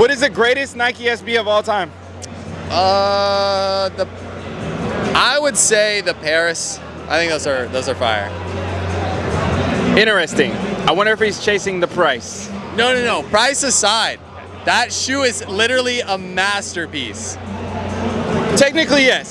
What is the greatest Nike SB of all time? Uh, the I would say the Paris. I think those are those are fire. Interesting. I wonder if he's chasing the price. No, no, no. Price aside, that shoe is literally a masterpiece. Technically, yes.